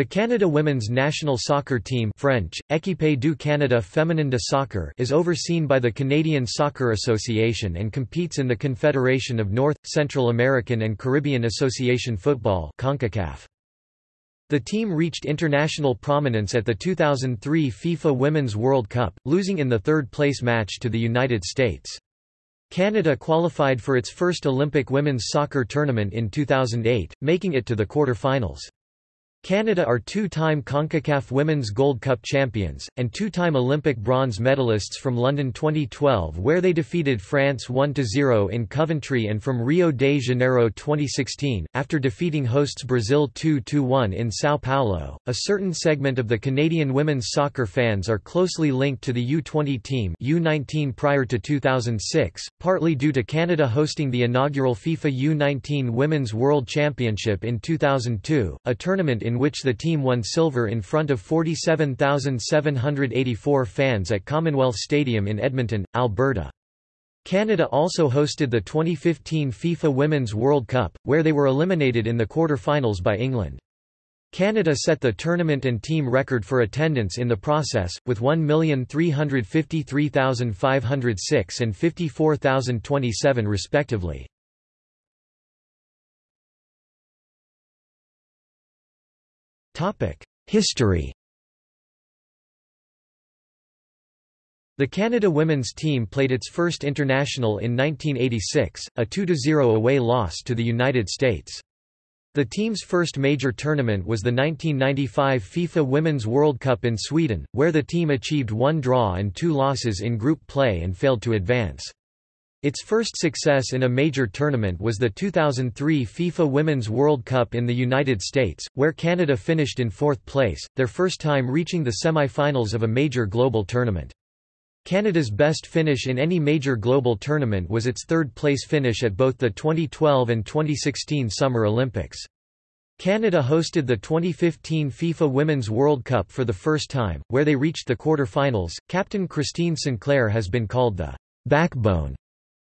The Canada women's national soccer team French, Équipe du Canada féminin de soccer is overseen by the Canadian Soccer Association and competes in the Confederation of North, Central American and Caribbean Association Football CONCACAF. The team reached international prominence at the 2003 FIFA Women's World Cup, losing in the third-place match to the United States. Canada qualified for its first Olympic women's soccer tournament in 2008, making it to the quarter-finals. Canada are two-time CONCACAF Women's Gold Cup champions, and two-time Olympic bronze medalists from London 2012 where they defeated France 1–0 in Coventry and from Rio de Janeiro 2016, after defeating hosts Brazil 2–1 in São Paulo. A certain segment of the Canadian women's soccer fans are closely linked to the U20 team U19 prior to 2006, partly due to Canada hosting the inaugural FIFA U19 Women's World Championship in 2002, a tournament in which the team won silver in front of 47,784 fans at Commonwealth Stadium in Edmonton, Alberta. Canada also hosted the 2015 FIFA Women's World Cup, where they were eliminated in the quarter-finals by England. Canada set the tournament and team record for attendance in the process, with 1,353,506 and 54,027 respectively. History The Canada women's team played its first international in 1986, a 2–0 away loss to the United States. The team's first major tournament was the 1995 FIFA Women's World Cup in Sweden, where the team achieved one draw and two losses in group play and failed to advance. Its first success in a major tournament was the 2003 FIFA Women's World Cup in the United States, where Canada finished in fourth place, their first time reaching the semi-finals of a major global tournament. Canada's best finish in any major global tournament was its third-place finish at both the 2012 and 2016 Summer Olympics. Canada hosted the 2015 FIFA Women's World Cup for the first time, where they reached the quarter-finals. Captain Christine Sinclair has been called the backbone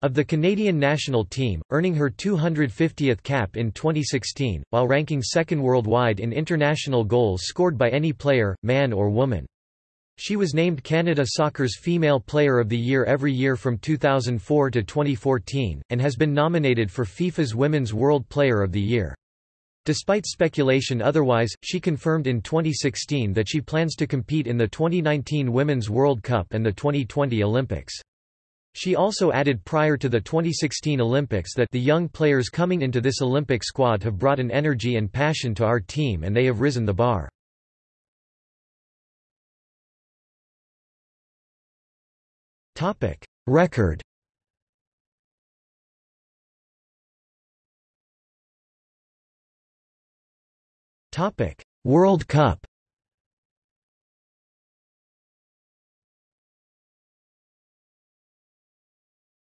of the Canadian national team, earning her 250th cap in 2016, while ranking second worldwide in international goals scored by any player, man or woman. She was named Canada Soccer's Female Player of the Year every year from 2004 to 2014, and has been nominated for FIFA's Women's World Player of the Year. Despite speculation otherwise, she confirmed in 2016 that she plans to compete in the 2019 Women's World Cup and the 2020 Olympics. She also added prior to the 2016 Olympics that the young players coming into this Olympic squad have brought an energy and passion to our team and they have risen the bar. Record World Cup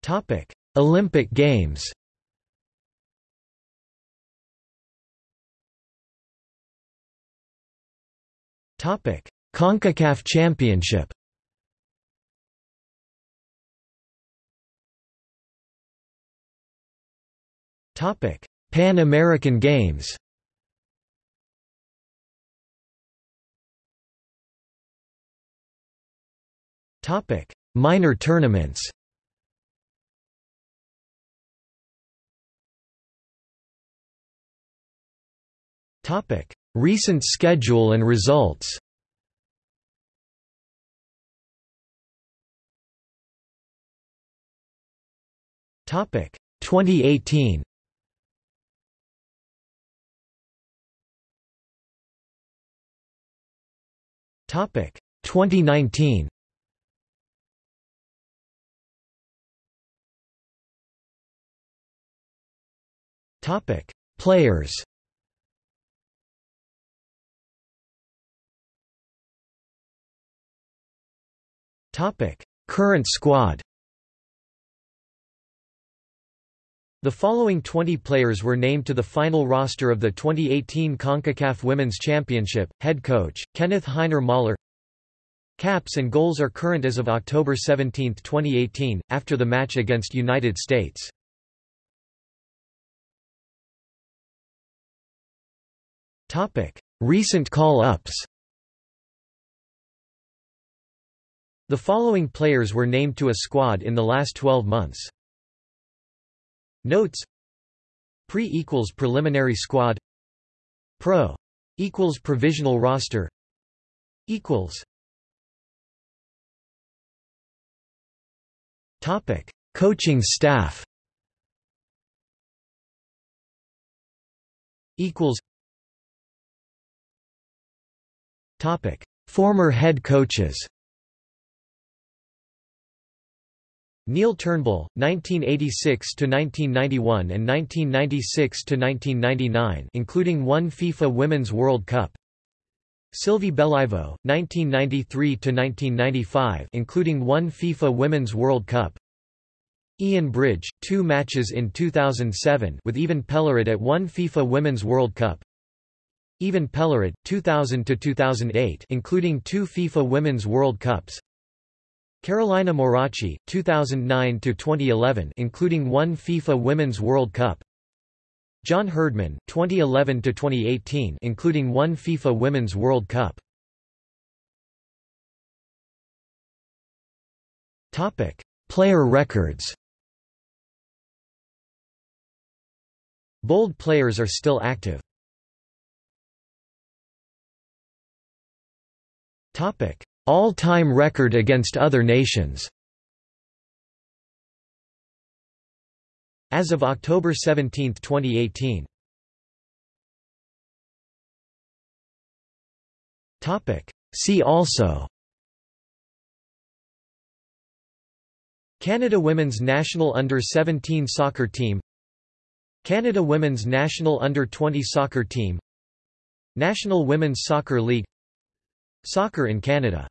Topic: Olympic Games. Topic: CONCACAF Championship. Topic: Pan American Games. Topic: Minor tournaments. Recent schedule and results. Topic: 2018. Topic: 2019. Topic: Players. Topic: Current squad. The following 20 players were named to the final roster of the 2018 CONCACAF Women's Championship. Head coach, Kenneth Heiner-Møller Caps and goals are current as of October 17, 2018, after the match against United States. Recent call-ups The following players were named to a squad in the last 12 months. Notes. Pre equals preliminary squad. Pro equals provisional roster. Equals. Topic. Coaching staff. Equals. Topic. Former head coaches Neil Turnbull, 1986–1991 and 1996–1999 including one FIFA Women's World Cup. Sylvie Beliveau, 1993–1995 including one FIFA Women's World Cup. Ian Bridge, two matches in 2007 with Even Pellerud at one FIFA Women's World Cup. Even Pellerud, 2000–2008 including two FIFA Women's World Cups Carolina Morace, 2009–2011 including one FIFA Women's World Cup. John Herdman, 2011–2018 including one FIFA Women's World Cup. Topic. Player records. Bold players are still active. Topic all-time record against other nations. As of October 17, 2018 See also. Canada women's national under-17 soccer team. Canada women's national under-20 soccer team. National Women's Soccer League Soccer in Canada